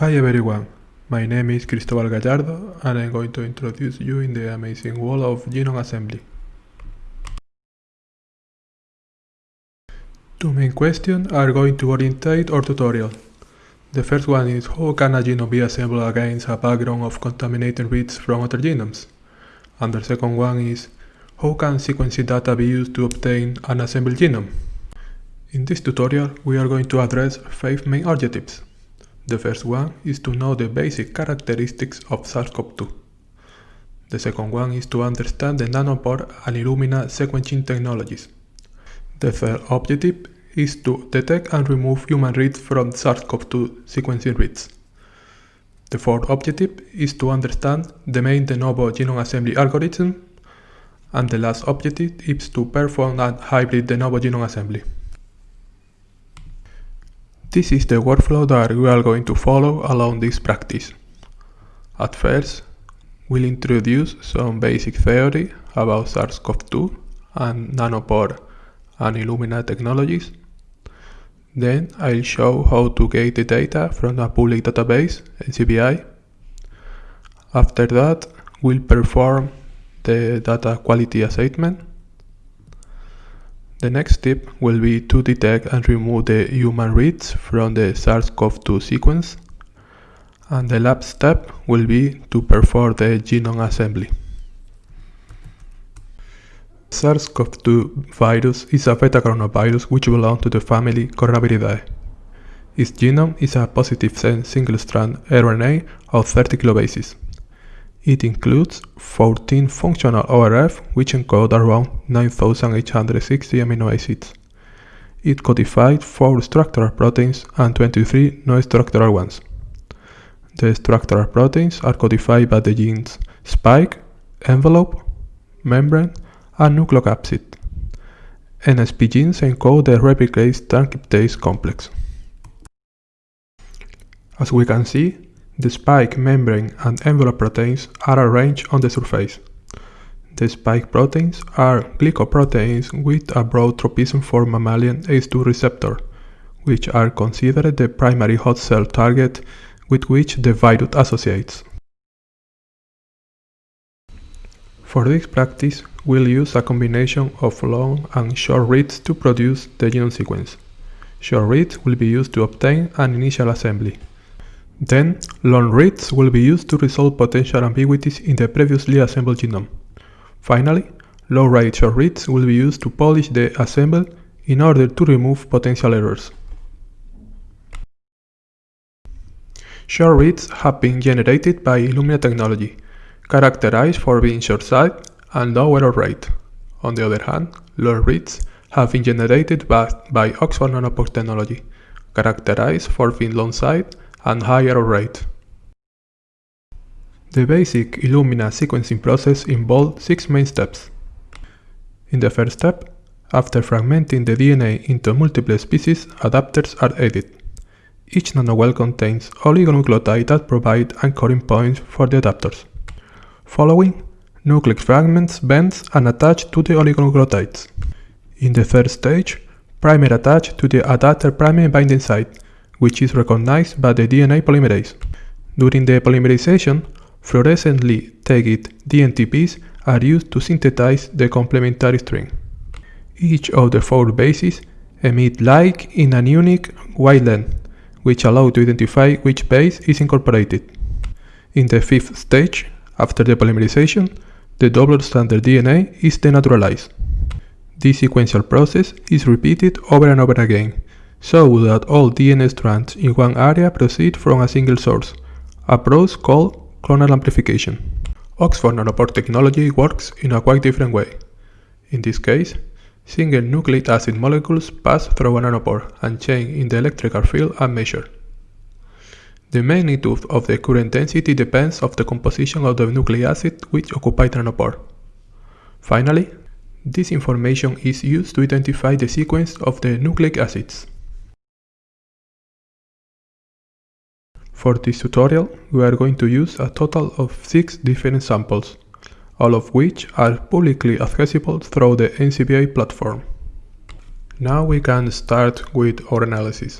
Hi everyone, my name is Cristobal Gallardo and I'm going to introduce you in the amazing world of genome assembly. Two main questions are going to orientate our tutorial. The first one is how can a genome be assembled against a background of contaminated reads from other genomes? And the second one is how can sequencing data be used to obtain an assembled genome? In this tutorial, we are going to address five main objectives. The first one is to know the basic characteristics of SARS-CoV-2. The second one is to understand the nanopore and Illumina sequencing technologies. The third objective is to detect and remove human reads from SARS-CoV-2 sequencing reads. The fourth objective is to understand the main de novo genome assembly algorithm. And the last objective is to perform a hybrid de novo genome assembly. This is the workflow that we are going to follow along this practice. At first, we'll introduce some basic theory about SARS-CoV-2 and nanopore and Illumina technologies. Then I'll show how to get the data from a public database, NCBI. After that, we'll perform the data quality assessment the next step will be to detect and remove the human reads from the SARS-CoV-2 sequence. And the last step will be to perform the genome assembly. SARS-CoV-2 virus is a beta-coronavirus which belongs to the family Coronaviridae. Its genome is a positive sense single-strand RNA of 30 kilobases. It includes 14 functional ORF which encode around 9860 amino acids. It codified 4 structural proteins and 23 non-structural ones. The structural proteins are codified by the genes spike, envelope, membrane, and nucleocapsid. NSP genes encode the replicase transcriptase complex. As we can see, the spike, membrane, and envelope proteins are arranged on the surface. The spike proteins are glycoproteins with a broad tropism for mammalian ACE2 receptor, which are considered the primary host cell target with which the virus associates. For this practice, we'll use a combination of long and short reads to produce the genome sequence. Short reads will be used to obtain an initial assembly. Then, long reads will be used to resolve potential ambiguities in the previously assembled genome. Finally, low-rate short reads will be used to polish the assemble in order to remove potential errors. Short reads have been generated by Illumina technology, characterized for being short-sighted and low error rate. On the other hand, long reads have been generated by, by Oxford Nanopore technology, characterized for being long-sighted and higher rate. The basic Illumina sequencing process involved six main steps. In the first step, after fragmenting the DNA into multiple species, adapters are added. Each nanowell contains oligonucleotides that provide anchoring points for the adapters. Following, nucleic fragments bend and attach to the oligonucleotides. In the third stage, primer attach to the adapter primer binding site, which is recognized by the DNA polymerase. During the polymerization, fluorescently tagged DNTPs are used to synthesize the complementary string. Each of the four bases emit light in a unique wavelength, which allow to identify which base is incorporated. In the fifth stage, after the polymerization, the double-stranded DNA is denaturalized. This sequential process is repeated over and over again, so that all DNA strands in one area proceed from a single source, a process called clonal amplification. Oxford nanopore technology works in a quite different way. In this case, single nucleic acid molecules pass through a nanopore and change in the electrical field are measured. The magnitude of the current density depends on the composition of the nucleic acid which occupy the nanopore. Finally, this information is used to identify the sequence of the nucleic acids. For this tutorial, we are going to use a total of 6 different samples, all of which are publicly accessible through the NCBI platform. Now we can start with our analysis.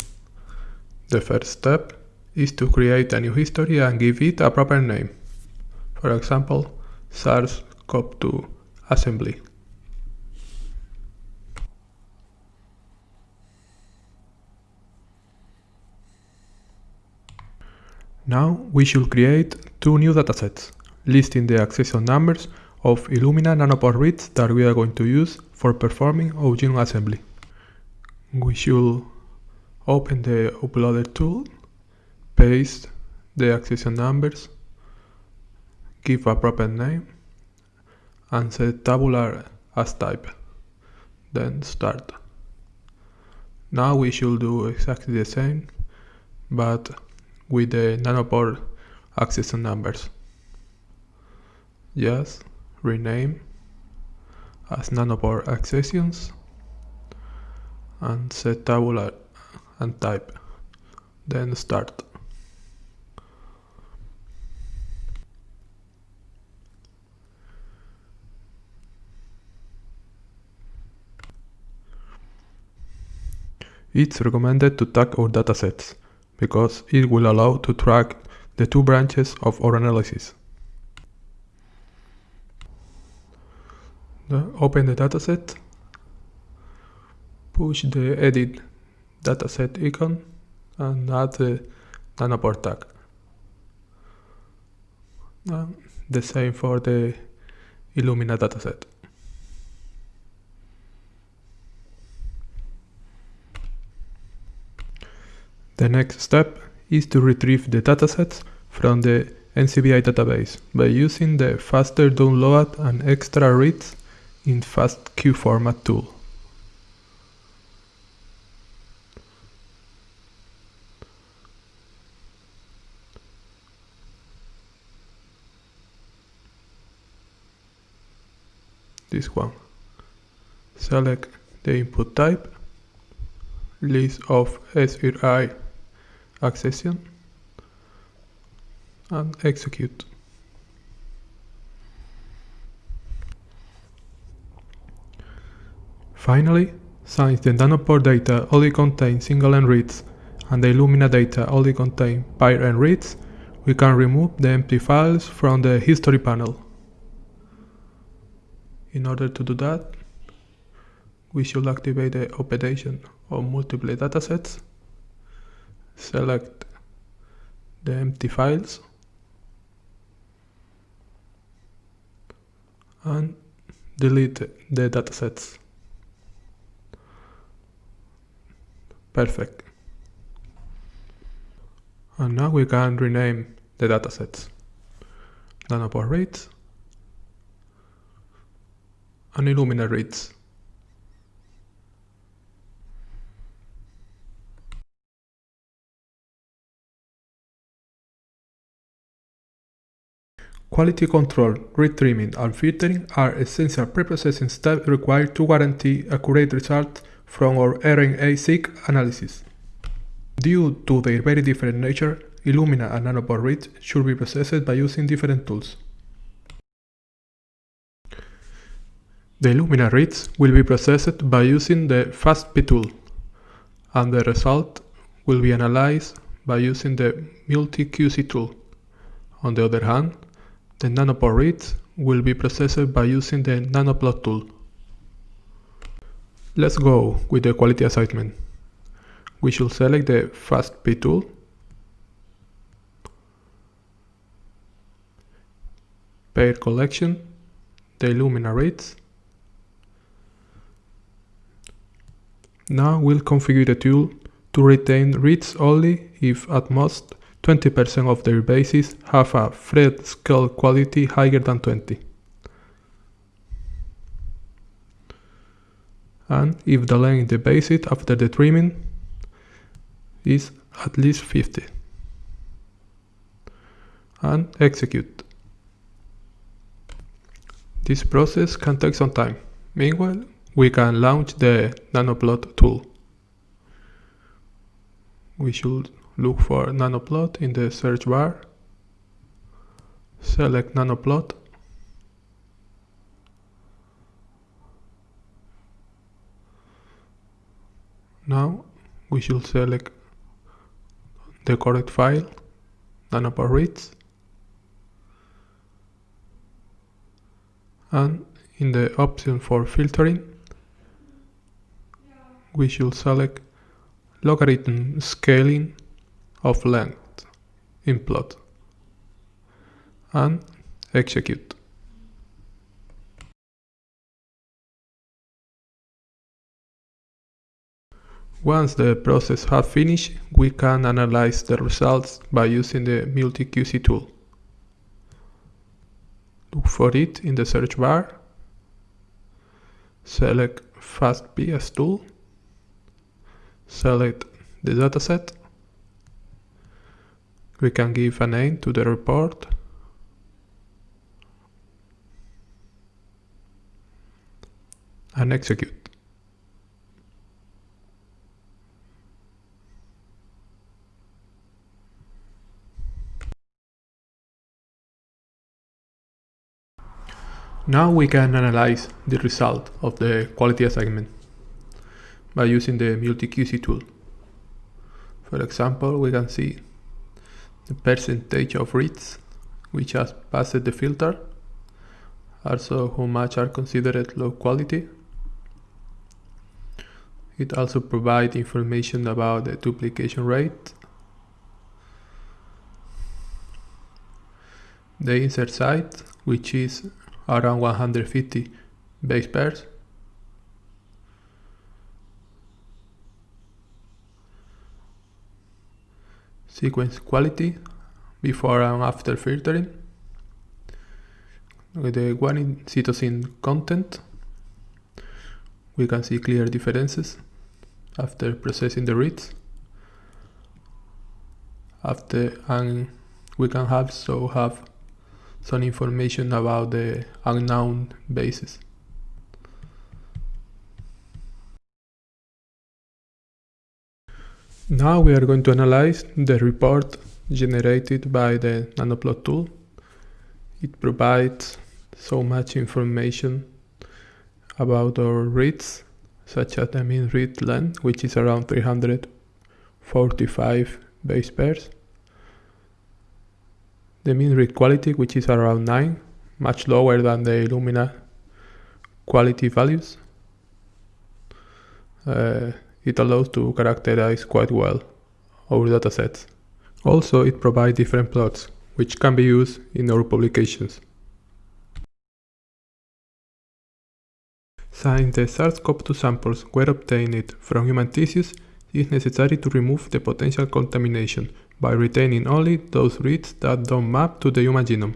The first step is to create a new history and give it a proper name. For example, SARS-CoV-2 assembly. Now we should create two new datasets, listing the accession numbers of Illumina nanopore reads that we are going to use for performing whole genome assembly. We should open the uploader tool, paste the accession numbers, give a proper name, and set tabular as type. Then start. Now we should do exactly the same, but with the nanopore accession numbers. Just rename as nanopore accessions and set tabular and type. Then start. It's recommended to tag our datasets because it will allow to track the two branches of our analysis. Open the dataset, push the edit dataset icon and add the nanopore tag. And the same for the Illumina dataset. The next step is to retrieve the datasets from the NCBI database by using the faster download and extra reads in FASTQ format tool. This one. Select the input type, list of SRA accession and execute. Finally, since the nanopore data only contain single-end reads and the Illumina data only contain pair-end reads, we can remove the empty files from the history panel. In order to do that, we should activate the operation of multiple datasets select the empty files and delete the datasets. Perfect. And now we can rename the datasets. Nanopore reads and Illumina reads. Quality control, read trimming, and filtering are essential preprocessing steps required to guarantee accurate results from our RNA-seq analysis. Due to their very different nature, Illumina and nanopore reads should be processed by using different tools. The Illumina reads will be processed by using the FastP tool, and the result will be analyzed by using the MultiQC tool. On the other hand, the nanopore reads will be processed by using the nanoplot tool. Let's go with the quality assignment. We should select the FastP tool, pair collection, the Illumina reads. Now we'll configure the tool to retain reads only if at most 20% of their bases have a Phred scale quality higher than 20. And if the length the basis after the trimming is at least 50. And execute. This process can take some time. Meanwhile, we can launch the nanoplot tool. We should look for nanoplot in the search bar, select nanoplot, now we should select the correct file, nanopore reads, and in the option for filtering, we should select logarithm scaling of length in plot and execute. Once the process has finished, we can analyze the results by using the MultiQC tool. Look for it in the search bar, select FastP tool, select the dataset, we can give a name to the report, and execute. Now we can analyze the result of the quality assignment by using the MultiQC tool. For example, we can see the percentage of reads which has passed the filter, also how much are considered low quality. It also provides information about the duplication rate, the insert site, which is around 150 base pairs. Sequence quality before and after filtering. With the guanine cytosine content, we can see clear differences after processing the reads. After and we can also have some information about the unknown bases. Now we are going to analyze the report generated by the nanoplot tool. It provides so much information about our reads, such as the mean read length, which is around 345 base pairs the mean read quality, which is around 9, much lower than the Illumina quality values. Uh, it allows to characterize quite well our datasets. Also, it provides different plots, which can be used in our publications. Since the SARS-CoV-2 samples were obtained from human tissues, it is necessary to remove the potential contamination by retaining only those reads that don't map to the human genome.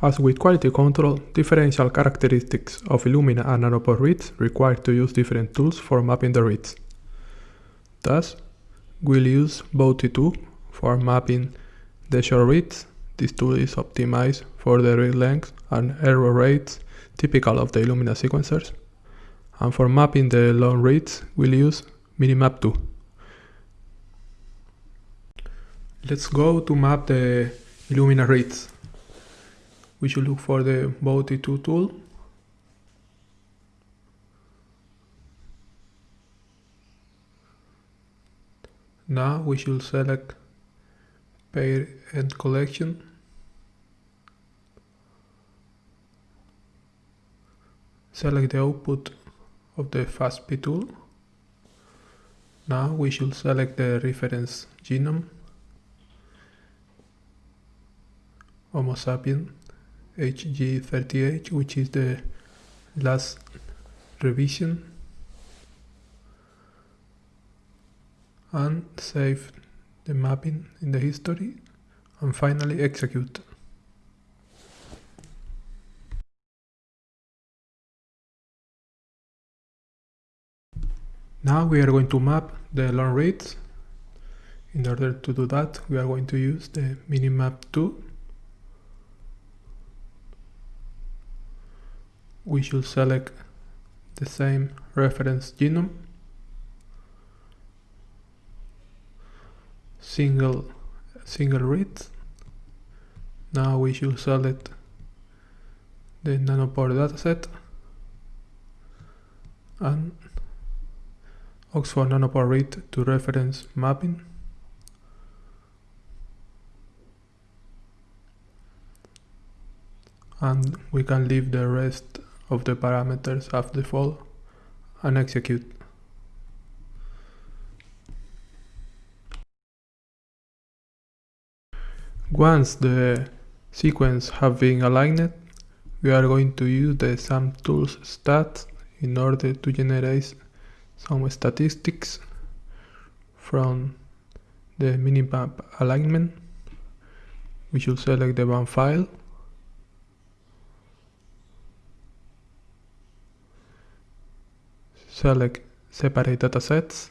As with quality control, differential characteristics of Illumina and nanopore reads require to use different tools for mapping the reads. Thus, we'll use Bowtie2 for mapping the short reads. This tool is optimized for the read length and error rates typical of the Illumina sequencers. And for mapping the long reads, we'll use Minimap 2. Let's go to map the Illumina reads. We should look for the Bowtie2 tool. Now we should select pair and collection. Select the output of the FastP tool. Now we should select the reference genome Homo sapien HG38 which is the last revision and save the mapping in the history and finally execute. Now we are going to map the long reads. In order to do that, we are going to use the Minimap 2. We should select the same reference genome, single single reads. Now we should select the nanopore dataset and Oxford Nanopore read to reference mapping. And we can leave the rest of the parameters as default and execute. Once the sequence have been aligned, we are going to use the SAMtools stats in order to generate some statistics from the minimap alignment. We should select the BAM file. Select separate datasets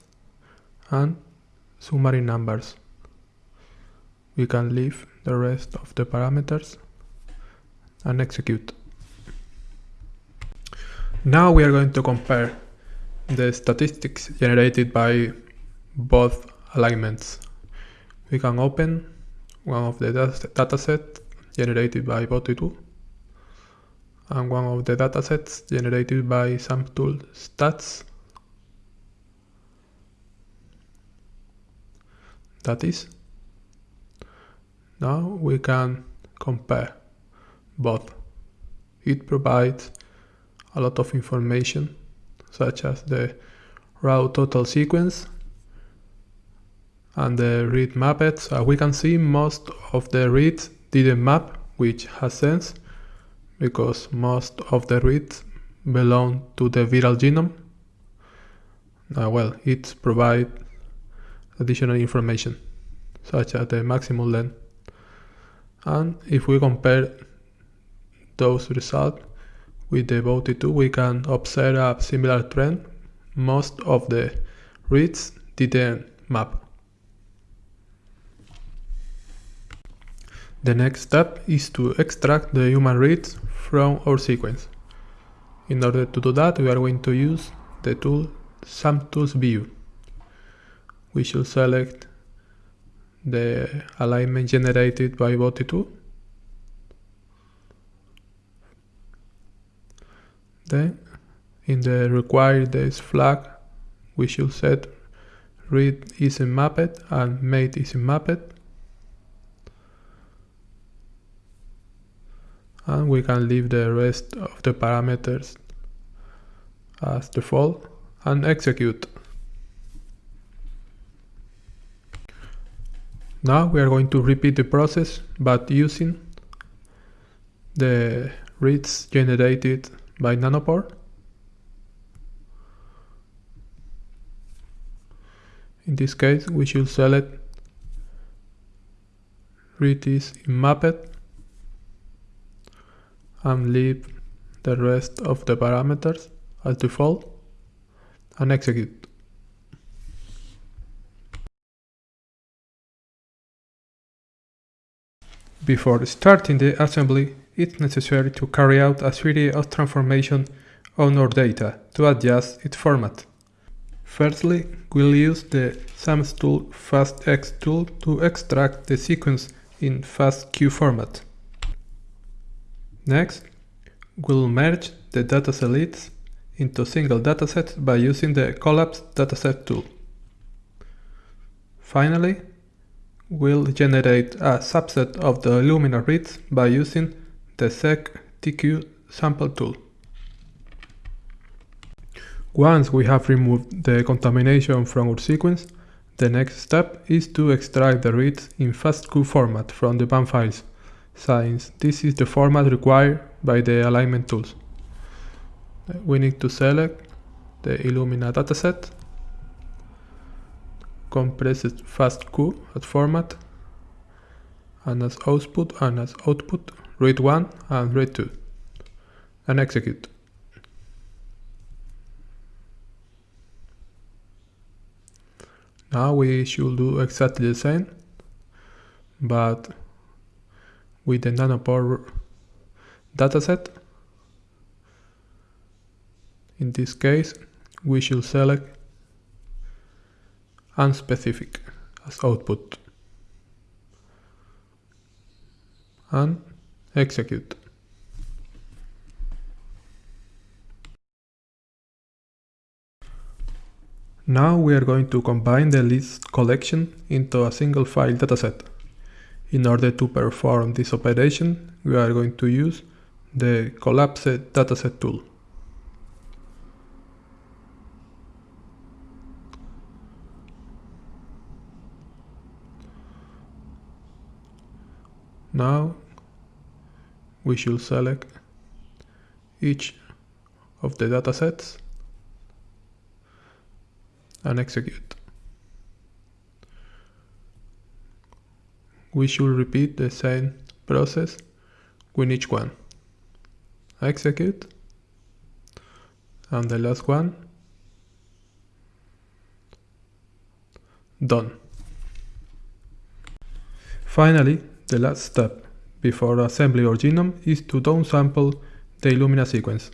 and summary numbers. We can leave the rest of the parameters and execute. Now we are going to compare the statistics generated by both alignments. We can open one of the datasets generated by Bowtie2 and one of the datasets generated by SAMtools stats. That is, now we can compare both. It provides a lot of information such as the raw total sequence and the read mapped. We can see most of the reads didn't map which has sense because most of the reads belong to the viral genome. Uh, well, it provides additional information such as the maximum length. And if we compare those results with the Bowtie2, we can observe a similar trend. Most of the reads didn't map. The next step is to extract the human reads from our sequence. In order to do that, we are going to use the tool SAMtools View. We should select the alignment generated by Bowtie2 Then in the required days flag, we should set read isn't mapped and made isn't mapped. And we can leave the rest of the parameters as default and execute. Now we are going to repeat the process but using the reads generated by nanopore. In this case, we should select read in mapped and leave the rest of the parameters as default and execute. Before starting the assembly, it's necessary to carry out a series of transformations on our data to adjust its format. Firstly, we'll use the SAMtools FastX tool to extract the sequence in FASTQ format. Next, we'll merge the dataset leads into single datasets by using the Collapse Dataset tool. Finally, we'll generate a subset of the Illumina reads by using the seqtk sample tool. Once we have removed the contamination from our sequence, the next step is to extract the reads in FASTQ format from the BAM files, since this is the format required by the alignment tools. We need to select the Illumina dataset, compress it FASTQ as format, and as output and as output read 1 and read 2 and execute. Now we should do exactly the same but with the nanopore dataset. In this case we should select unspecific as output and execute. Now we are going to combine the list collection into a single file dataset. In order to perform this operation, we are going to use the Collapse dataset tool. Now we should select each of the datasets and execute. We should repeat the same process with each one. Execute and the last one done. Finally, the last step before assembly our genome is to downsample the Illumina sequence.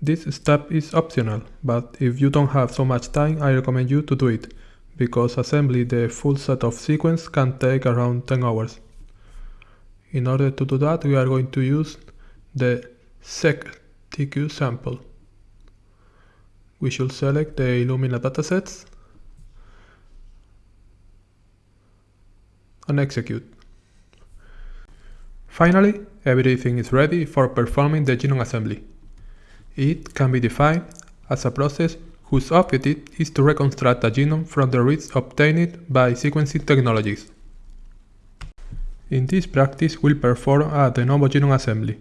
This step is optional, but if you don't have so much time, I recommend you to do it, because assembly the full set of sequence can take around 10 hours. In order to do that, we are going to use the seqtk sample. We should select the Illumina datasets and execute. Finally, everything is ready for performing the genome assembly. It can be defined as a process whose objective is to reconstruct a genome from the reads obtained by sequencing technologies. In this practice, we'll perform a de novo genome assembly,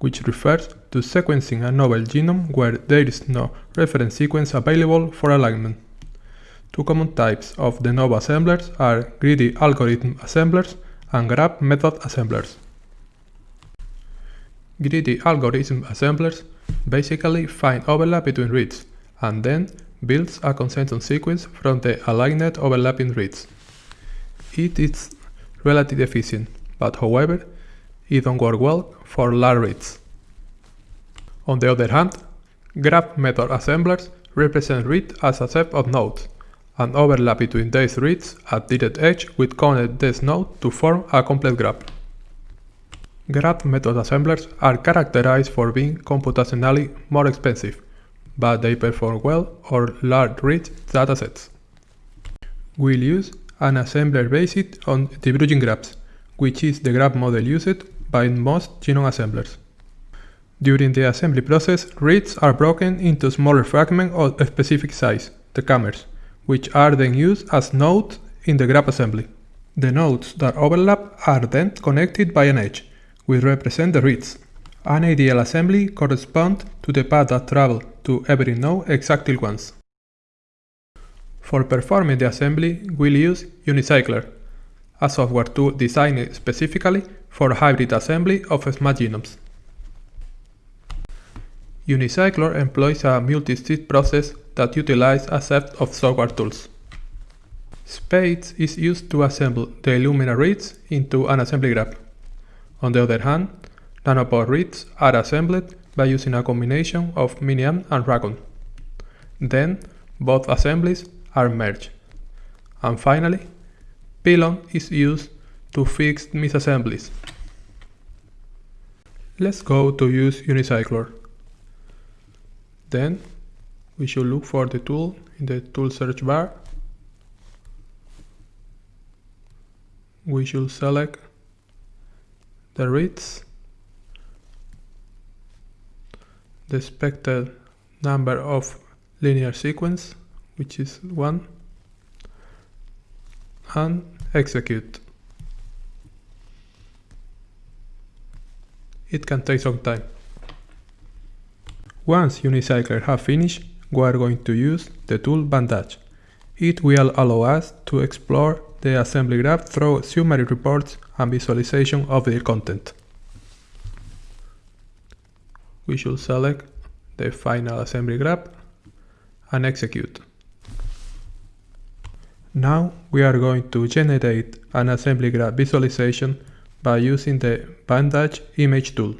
which refers to sequencing a novel genome where there is no reference sequence available for alignment. Two common types of de novo assemblers are greedy algorithm assemblers and graph method assemblers. Greedy algorithm assemblers basically find overlap between reads, and then builds a consensus sequence from the aligned overlapping reads. It is relatively efficient, but however, it don't work well for large reads. On the other hand, graph method assemblers represent read as a set of nodes, and overlap between these reads at direct edge will connect this node to form a complete graph. Graph method assemblers are characterized for being computationally more expensive, but they perform well on large rich datasets. We'll use an assembler based on de Bruijn graphs, which is the graph model used by most genome assemblers. During the assembly process, reads are broken into smaller fragments of a specific size, the k-mers, which are then used as nodes in the graph assembly. The nodes that overlap are then connected by an edge, which represent the reads. An ideal assembly corresponds to the path that travel to every node exactly once. For performing the assembly, we'll use Unicycler, a software tool designed specifically for hybrid assembly of small genomes. Unicycler employs a multi-step process that utilizes a set of software tools. SPAdes is used to assemble the Illumina reads into an assembly graph. On the other hand, nanopore reads are assembled by using a combination of Miniasm and Racon. Then, both assemblies are merged. And finally, Pilon is used to fix misassemblies. Let's go to use Unicycler. Then, we should look for the tool in the tool search bar. We should select the reads, the expected number of linear sequence, which is 1, and execute. It can take some time. Once Unicycler have finished, we are going to use the tool Bandage. It will allow us to explore the assembly graph through summary reports and visualization of the content. We should select the final assembly graph and execute. Now we are going to generate an assembly graph visualization by using the Bandage image tool.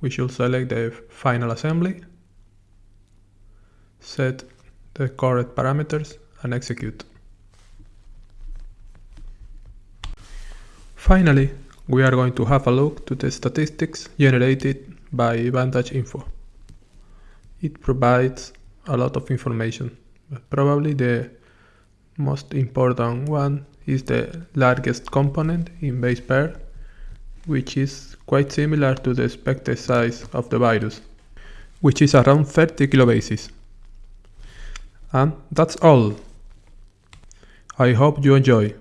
We should select the final assembly, set the correct parameters and execute. Finally, we are going to have a look to the statistics generated by Bandage Info. It provides a lot of information. But probably the most important one is the largest component in base pair, which is quite similar to the expected size of the virus, which is around 30 kilobases. And that's all. I hope you enjoy.